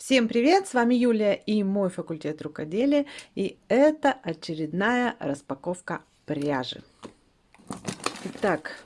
Всем привет! С вами Юлия и мой факультет рукоделия. И это очередная распаковка пряжи. Итак,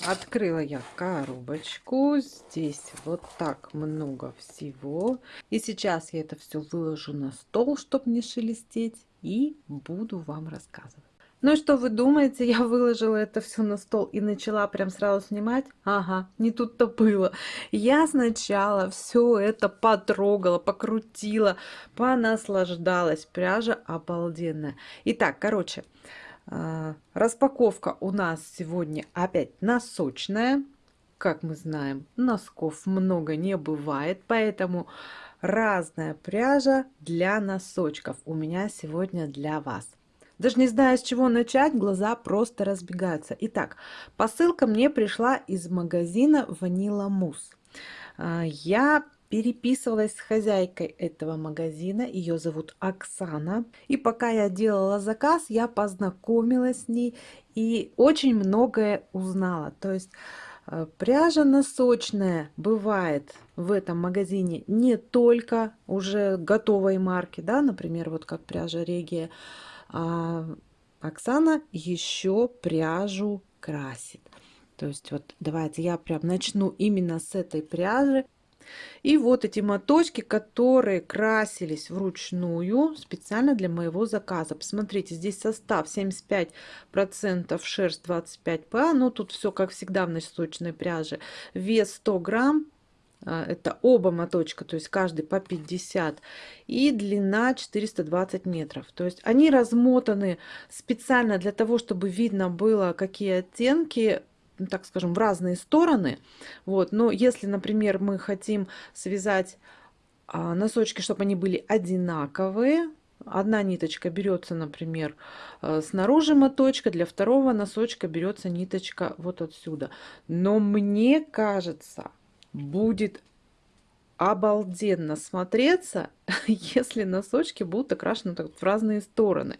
открыла я коробочку. Здесь вот так много всего. И сейчас я это все выложу на стол, чтобы не шелестеть. И буду вам рассказывать. Ну и что вы думаете, я выложила это все на стол и начала прям сразу снимать? Ага, не тут-то было. Я сначала все это потрогала, покрутила, понаслаждалась. Пряжа обалденная. Итак, короче, а, распаковка у нас сегодня опять носочная. Как мы знаем, носков много не бывает, поэтому разная пряжа для носочков у меня сегодня для вас. Даже не знаю, с чего начать, глаза просто разбегаются. Итак, посылка мне пришла из магазина Ванила Мус. А, я переписывалась с хозяйкой этого магазина, ее зовут Оксана. И пока я делала заказ, я познакомилась с ней и очень многое узнала. То есть а, пряжа носочная бывает в этом магазине не только уже готовой марки, да, например, вот как пряжа Регия, Оксана еще пряжу красит. То есть вот давайте я прям начну именно с этой пряжи. И вот эти моточки, которые красились вручную специально для моего заказа. Посмотрите, здесь состав 75% шерсть 25 па. Ну тут все как всегда в носочной пряже. Вес 100 грамм. А, это оба моточка, то есть каждый по 50. И длина 420 метров. То есть они размотаны специально для того, чтобы видно было, какие оттенки ну, так скажем, в разные стороны. Вот. Но если, например, мы хотим связать а, носочки, чтобы они были одинаковые, одна ниточка берется, например, э, снаружи моточка, для второго носочка берется ниточка вот отсюда. Но мне кажется, будет обалденно смотреться, если носочки будут окрашены в разные стороны.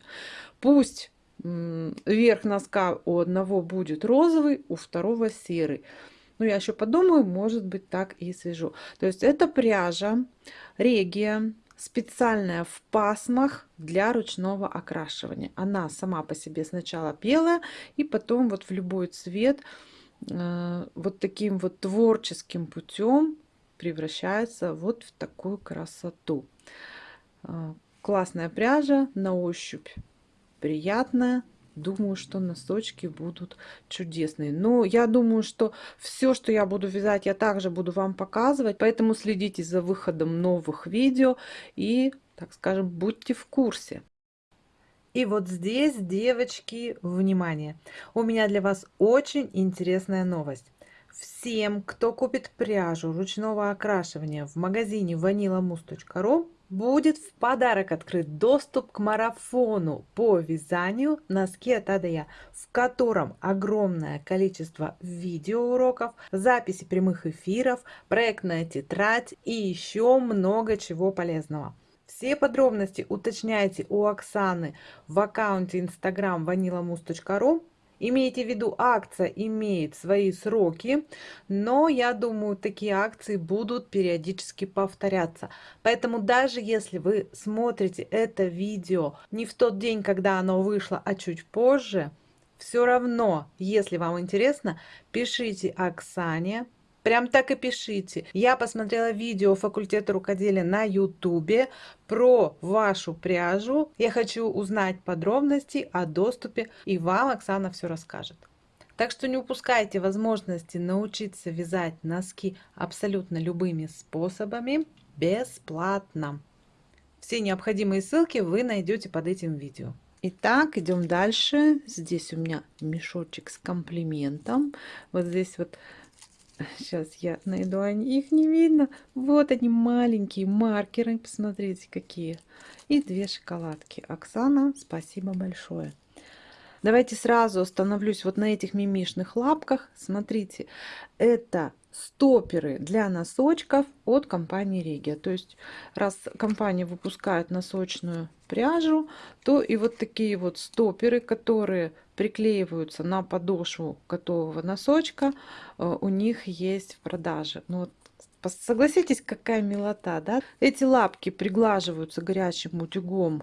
Пусть верх носка у одного будет розовый, у второго серый. Но я еще подумаю, может быть так и свяжу. То есть это пряжа регия, специальная в пасмах для ручного окрашивания. Она сама по себе сначала белая и потом вот в любой цвет вот таким вот творческим путем превращается вот в такую красоту. Э, классная пряжа, на ощупь приятная. Думаю, что носочки будут чудесные. Но я думаю, что все, что я буду вязать, я также буду вам показывать. Поэтому следите за выходом новых видео и, так скажем, будьте в курсе. И вот здесь, девочки, внимание! У меня для вас очень интересная новость. Всем, кто купит пряжу ручного окрашивания в магазине vanilamus.ru, будет в подарок открыт доступ к марафону по вязанию носки от Адая, в котором огромное количество видеоуроков, записи прямых эфиров, проектная тетрадь и еще много чего полезного. Все подробности уточняйте у Оксаны в аккаунте Instagram vanilamus.ru. Имейте в виду, акция имеет свои сроки, но я думаю, такие акции будут периодически повторяться. Поэтому даже если вы смотрите это видео не в тот день, когда оно вышло, а чуть позже, все равно, если вам интересно, пишите Оксане, Прям так и пишите. Я посмотрела видео факультета рукоделия на ютубе про вашу пряжу. Я хочу узнать подробности о доступе и вам Оксана все расскажет. Так что не упускайте возможности научиться вязать носки абсолютно любыми способами бесплатно. Все необходимые ссылки вы найдете под этим видео. Итак, идем дальше. Здесь у меня мешочек с комплиментом. Вот здесь вот Сейчас я найду, они, их не видно. Вот они маленькие маркеры, посмотрите какие. И две шоколадки. Оксана, спасибо большое. Давайте сразу остановлюсь вот на этих мимишных лапках. Смотрите, это стоперы для носочков от компании Регия. То есть, раз компания выпускает носочную пряжу, то и вот такие вот стоперы, которые приклеиваются на подошву готового носочка, э, у них есть в продаже. Ну, вот, Согласитесь, какая милота, да? Эти лапки приглаживаются горячим утюгом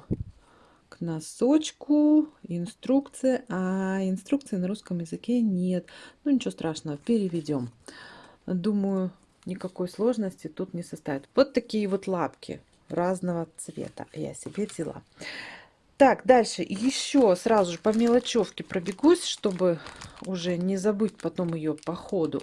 к носочку. Инструкция. А инструкции на русском языке нет. Ну, ничего страшного, переведем. Думаю, никакой сложности тут не составит. Вот такие вот лапки разного цвета я себе взяла. Так, дальше еще сразу же по мелочевке пробегусь, чтобы уже не забыть потом ее по ходу.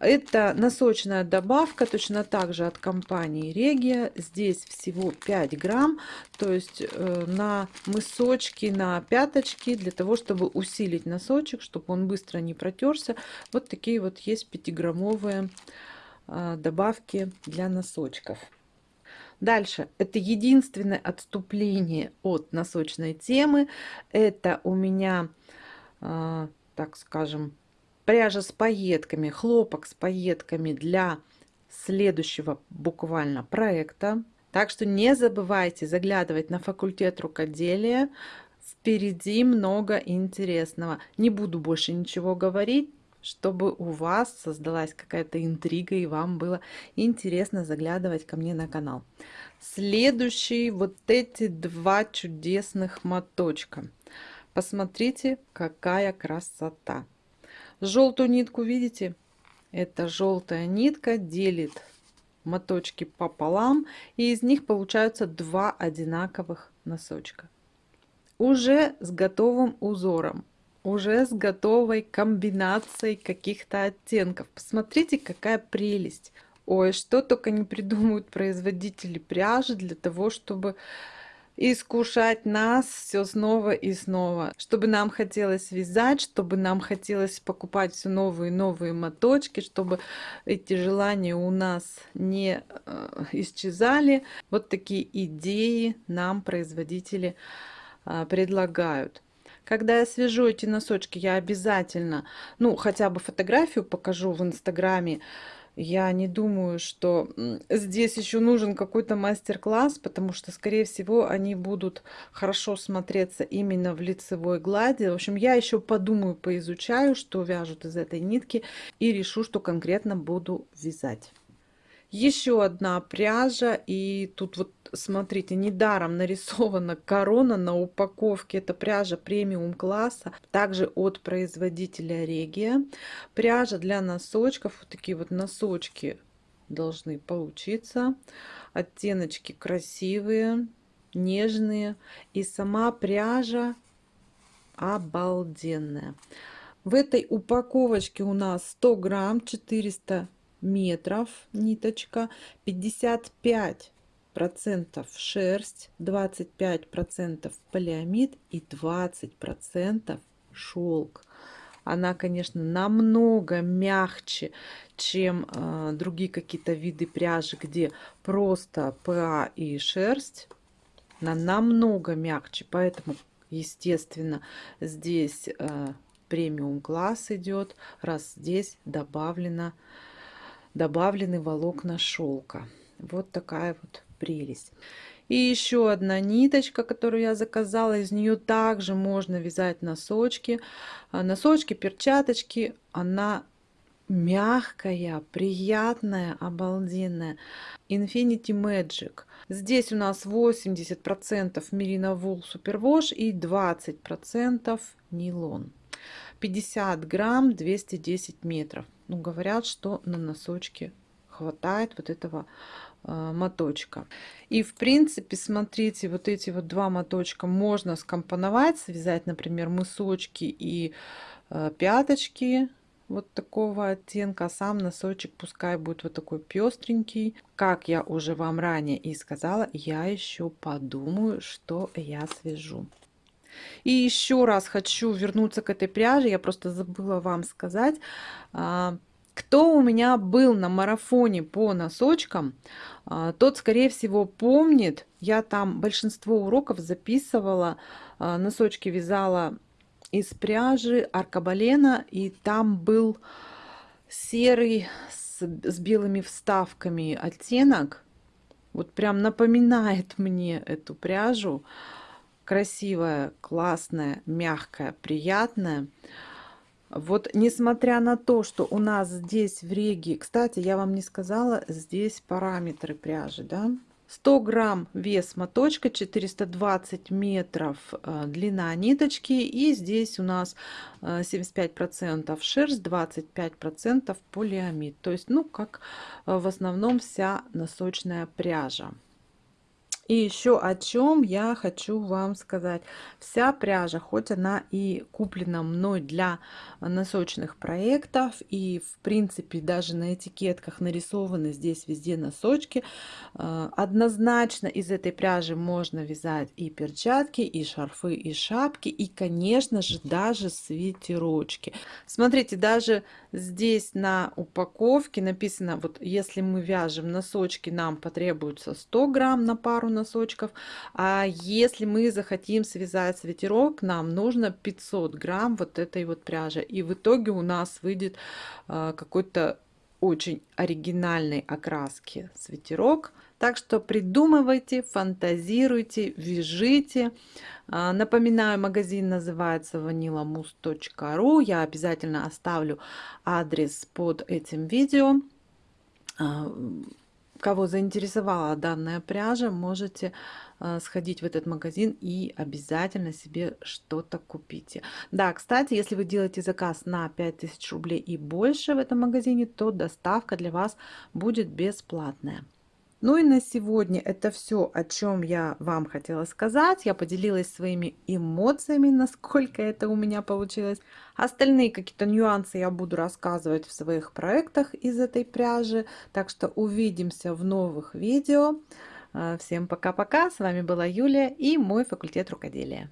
Это носочная добавка, точно так же от компании Регия. Здесь всего 5 грамм, то есть э, на мысочки, на пяточки, для того, чтобы усилить носочек, чтобы он быстро не протерся. Вот такие вот есть 5-граммовые э, добавки для носочков. Дальше. Это единственное отступление от носочной темы. Это у меня, э, так скажем, пряжа с пайетками, хлопок с пайетками для следующего буквально проекта. Так что не забывайте заглядывать на факультет рукоделия. Впереди много интересного. Не буду больше ничего говорить чтобы у вас создалась какая-то интрига и вам было интересно заглядывать ко мне на канал. Следующий вот эти два чудесных моточка. Посмотрите, какая красота. Желтую нитку видите? Эта желтая нитка делит моточки пополам, и из них получаются два одинаковых носочка. Уже с готовым узором уже с готовой комбинацией каких-то оттенков. Посмотрите, какая прелесть. Ой, что только не придумают производители пряжи для того, чтобы искушать нас все снова и снова, чтобы нам хотелось вязать, чтобы нам хотелось покупать все новые и новые моточки, чтобы эти желания у нас не э, исчезали. Вот такие идеи нам производители э, предлагают. Когда я свяжу эти носочки, я обязательно, ну, хотя бы фотографию покажу в Инстаграме. Я не думаю, что здесь еще нужен какой-то мастер-класс, потому что, скорее всего, они будут хорошо смотреться именно в лицевой глади. В общем, я еще подумаю, поизучаю, что вяжут из этой нитки и решу, что конкретно буду вязать. Еще одна пряжа, и тут вот смотрите, недаром нарисована корона на упаковке. Это пряжа премиум класса, также от производителя Регия. Пряжа для носочков, вот такие вот носочки должны получиться. Оттеночки красивые, нежные. И сама пряжа обалденная. В этой упаковочке у нас 100 грамм, 400 метров ниточка, 55 процентов шерсть, 25 процентов полиамид и 20 процентов шелк. Она, конечно, намного мягче, чем э, другие какие-то виды пряжи, где просто ПА и шерсть. Она намного мягче, поэтому, естественно, здесь э, премиум класс идет, раз здесь добавлено добавлены волокна шелка. Вот такая вот прелесть. И еще одна ниточка, которую я заказала. Из нее также можно вязать носочки. А, носочки, перчаточки. Она мягкая, приятная, обалденная. Infinity Magic. Здесь у нас 80% Merino Wool Superwash и 20% нейлон. 50 грамм, 210 метров ну, говорят, что на носочке хватает вот этого э, моточка. И в принципе, смотрите, вот эти вот два моточка можно скомпоновать, связать, например, мысочки и э, пяточки вот такого оттенка, а сам носочек пускай будет вот такой пестренький. Как я уже вам ранее и сказала, я еще подумаю, что я свяжу. И еще раз хочу вернуться к этой пряже. Я просто забыла вам сказать. А, кто у меня был на марафоне по носочкам, а, тот, скорее всего, помнит. Я там большинство уроков записывала. А, носочки вязала из пряжи аркабалена. И там был серый с, с белыми вставками оттенок. Вот прям напоминает мне эту пряжу красивая, классная, мягкая, приятная. Вот несмотря на то, что у нас здесь в Реге, кстати, я вам не сказала, здесь параметры пряжи, да, 100 грамм вес моточка, 420 метров э, длина ниточки. И здесь у нас 75% э, шерсть, 25% полиамид. То есть, ну, как э, в основном вся носочная пряжа. И еще о чем я хочу вам сказать. Вся пряжа, хоть она и куплена мной для носочных проектов, и в принципе даже на этикетках нарисованы здесь везде носочки, э, однозначно из этой пряжи можно вязать и перчатки, и шарфы, и шапки, и конечно же даже свитерочки. Смотрите, даже здесь на упаковке написано, вот если мы вяжем носочки, нам потребуется 100 грамм на пару носочков. А если мы захотим связать свитерок, нам нужно 500 грамм вот этой вот пряжи. И в итоге у нас выйдет э, какой-то очень оригинальной окраски свитерок. Так что придумывайте, фантазируйте, вяжите. А, напоминаю, магазин называется vanillamus.ru. Я обязательно оставлю адрес под этим видео. А, кого заинтересовала данная пряжа, можете э, сходить в этот магазин и обязательно себе что-то купите. Да, кстати, если вы делаете заказ на 5000 рублей и больше в этом магазине, то доставка для вас будет бесплатная. Ну и на сегодня это все, о чем я вам хотела сказать. Я поделилась своими эмоциями, насколько это у меня получилось. Остальные какие-то нюансы я буду рассказывать в своих проектах из этой пряжи. Так что увидимся в новых видео. Всем пока-пока. С вами была Юлия и мой факультет рукоделия.